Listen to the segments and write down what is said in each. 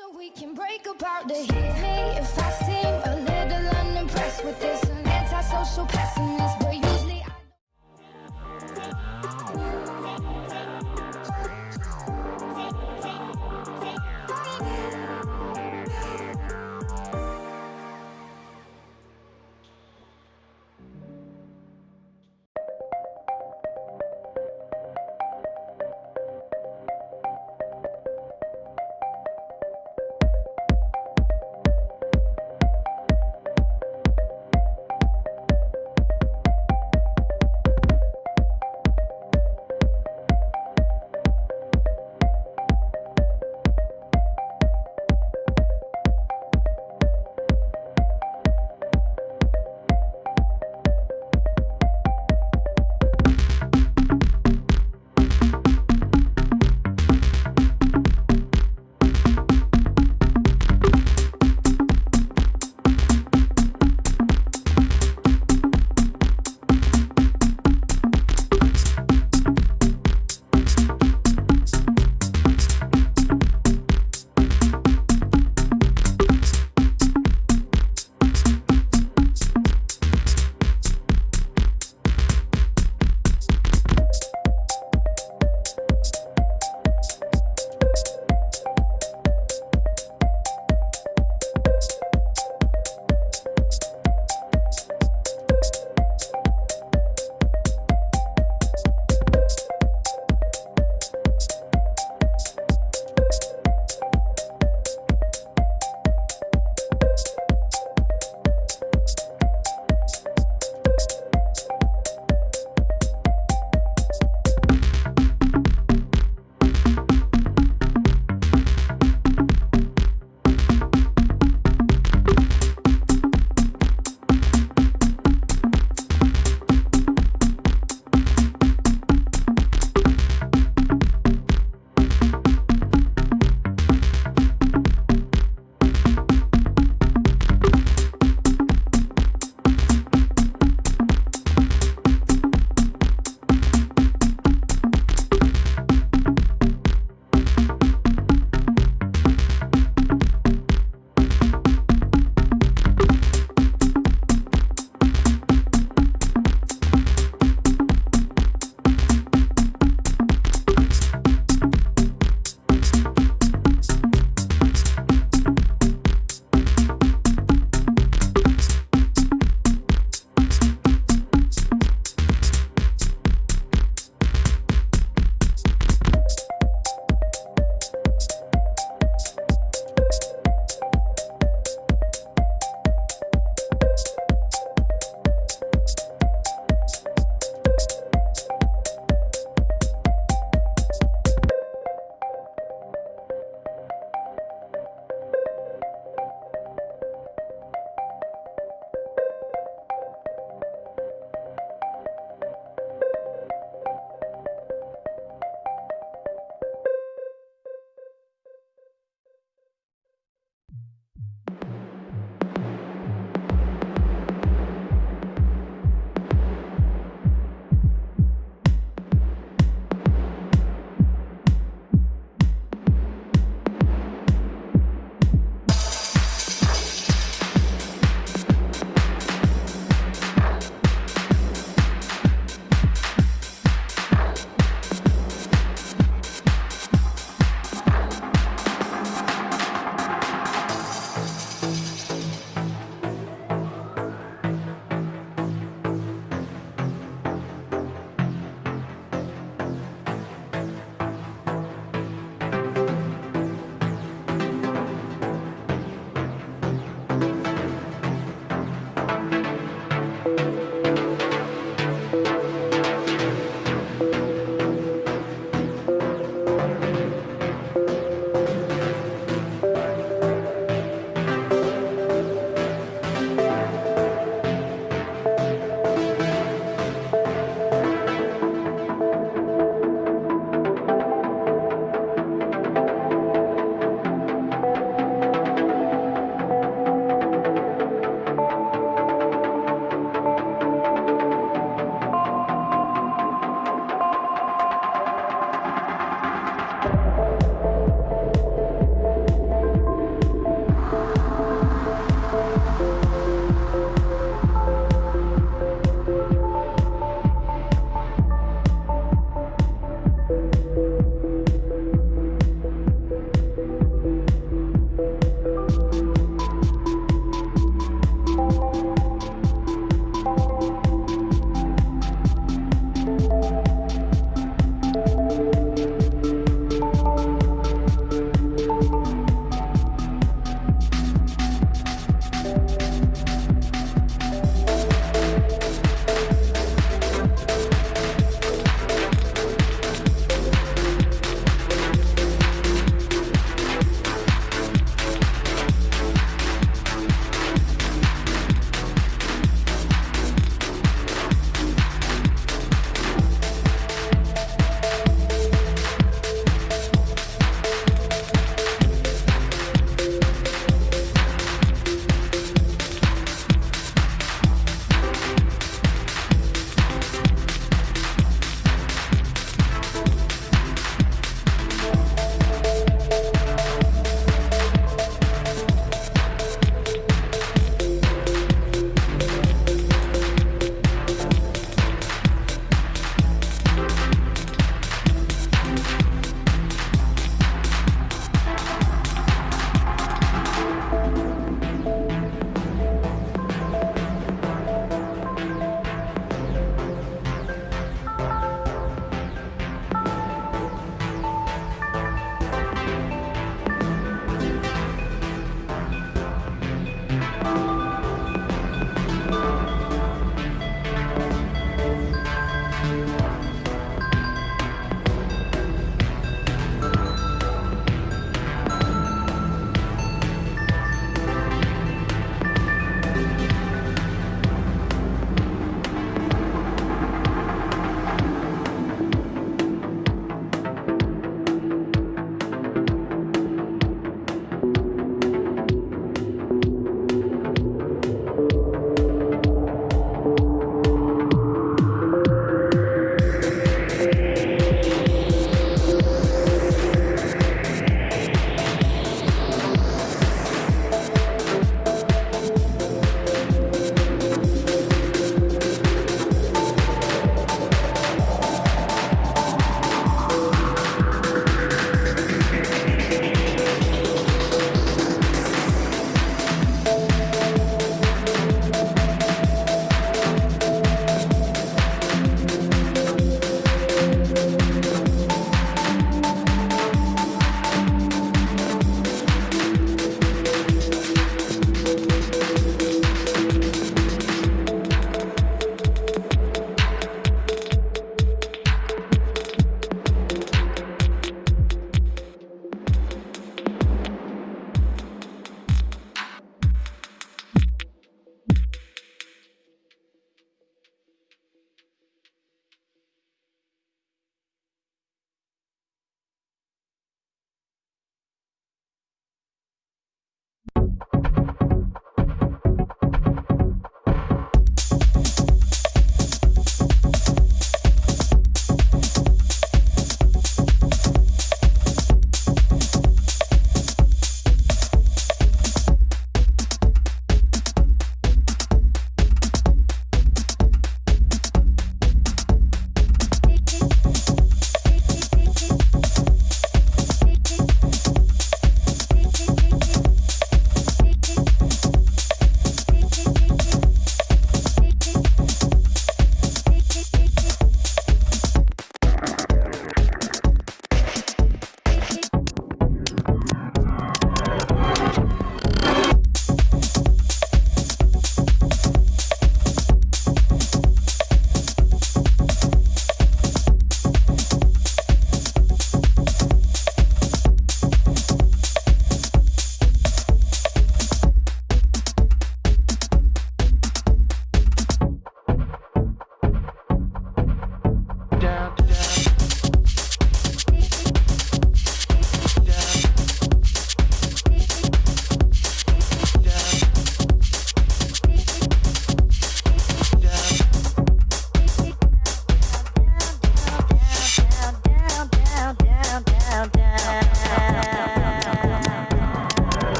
So we can break apart the hit. Me if I seem a little unimpressed with this an antisocial pessimist,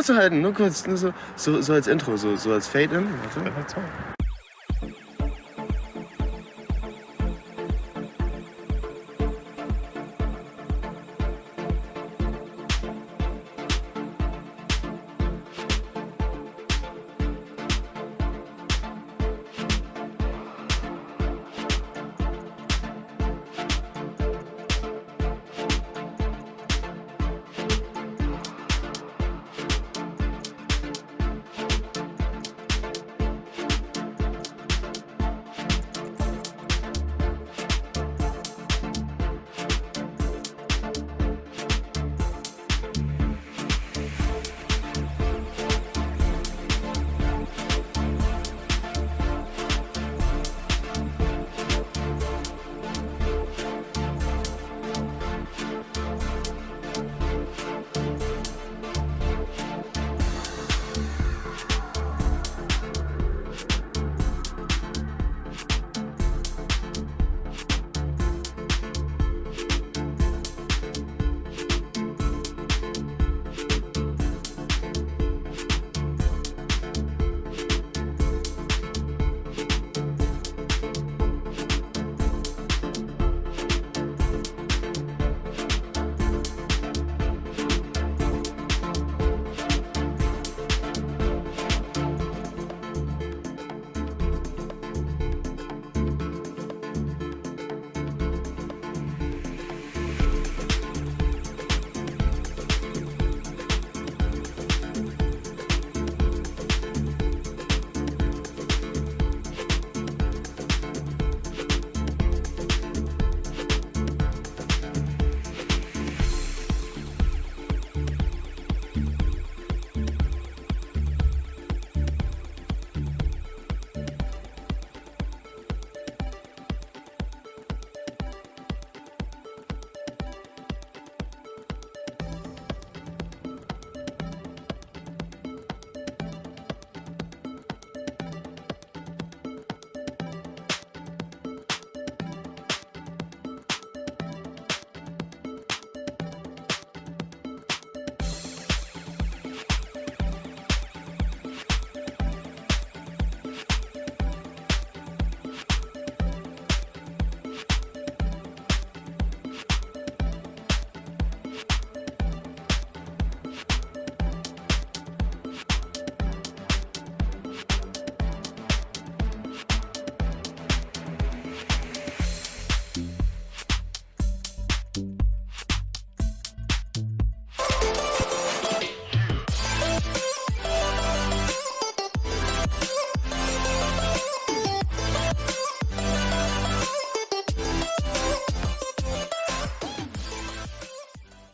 Schnauze halten, nur kurz, nur so, so, so als Intro, so, so als Fade-In. Warte.